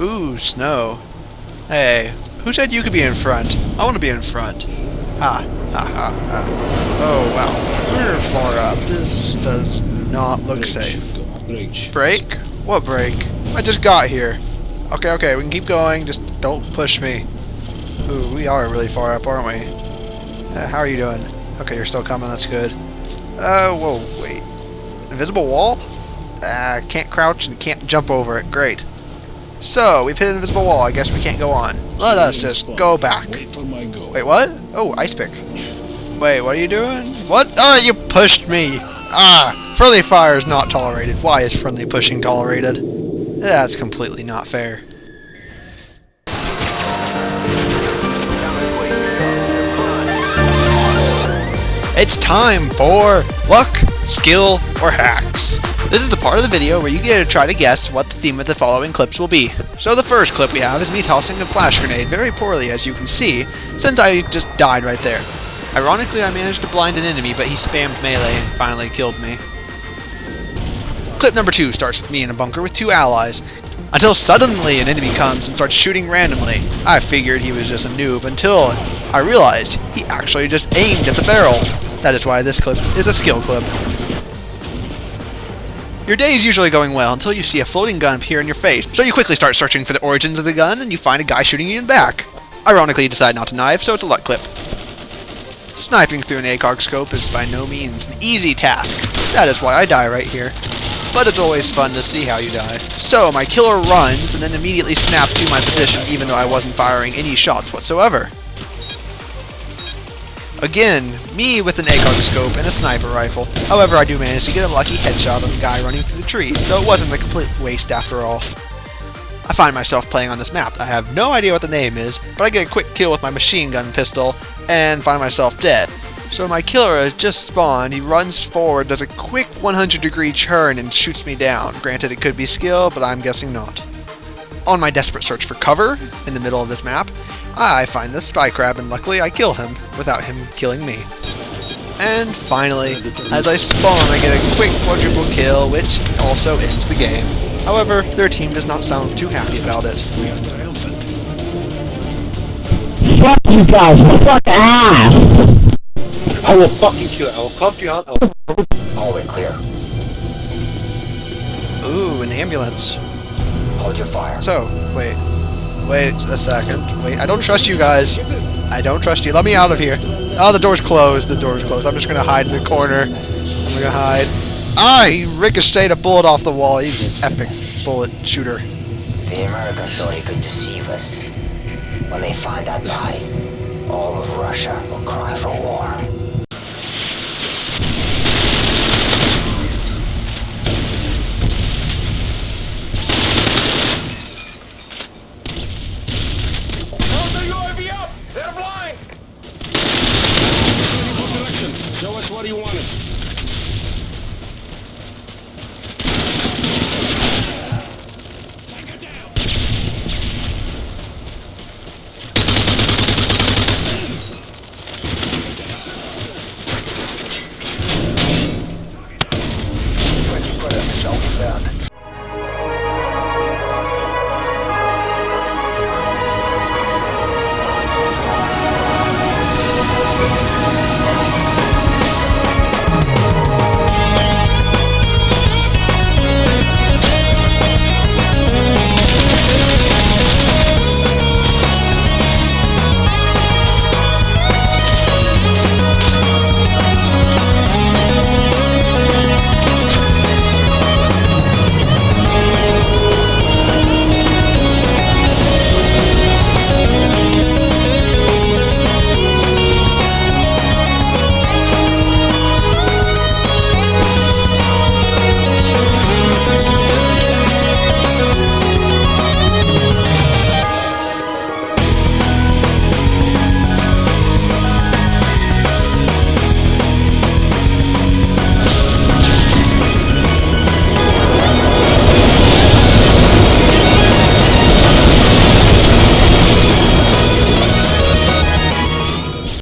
Ooh, snow. Hey, who said you could be in front? I want to be in front. Ha, ha, ha, ha. Oh, wow. We're far up. This does not look safe. Break? What break? I just got here. Okay, okay, we can keep going. Just don't push me. Ooh, we are really far up, aren't we? Uh, how are you doing? Okay, you're still coming. That's good. Uh, whoa, wait. Invisible wall? Uh, can't crouch and can't jump over it. Great. So, we've hit an invisible wall. I guess we can't go on. Let us just go back. Wait for my go. Wait, what? Oh, ice pick. Wait, what are you doing? What? Ah, you pushed me! Ah, friendly fire is not tolerated. Why is friendly pushing tolerated? That's completely not fair. It's time for Luck, Skill, or Hacks. This is the part of the video where you get to try to guess what the theme of the following clips will be. So the first clip we have is me tossing a flash grenade very poorly as you can see, since I just died right there. Ironically, I managed to blind an enemy, but he spammed melee and finally killed me. Clip number two starts with me in a bunker with two allies, until suddenly an enemy comes and starts shooting randomly. I figured he was just a noob until I realized he actually just aimed at the barrel. That is why this clip is a skill clip. Your day is usually going well until you see a floating gun appear in your face, so you quickly start searching for the origins of the gun and you find a guy shooting you in the back. Ironically, you decide not to knife, so it's a luck clip. Sniping through an ACOG scope is by no means an easy task. That is why I die right here. But it's always fun to see how you die. So, my killer runs and then immediately snaps to my position even though I wasn't firing any shots whatsoever. Again, me with an ACOG scope and a sniper rifle. However, I do manage to get a lucky headshot on the guy running through the trees, so it wasn't a complete waste after all. I find myself playing on this map. I have no idea what the name is, but I get a quick kill with my machine gun pistol and find myself dead. So my killer has just spawned, he runs forward, does a quick 100 degree turn and shoots me down. Granted it could be skill, but I'm guessing not. On my desperate search for cover in the middle of this map, I find the spy crab and luckily I kill him without him killing me. And finally, as I spawn I get a quick quadruple kill which also ends the game. However, their team does not sound too happy about it. Fuck you guys, fuck ass! I will fucking kill it. I will cuff you out. I will... Hallway clear. Ooh, an ambulance. Hold your fire. So, wait. Wait a second. Wait, I don't trust you guys. I don't trust you. Let me out of here. Oh, the door's closed. The door's closed. I'm just gonna hide in the corner. I'm gonna hide. Ah, he ricocheted a bullet off the wall. He's an epic bullet shooter. The Americans thought he could deceive us. When they find that lie, all of Russia will cry for war.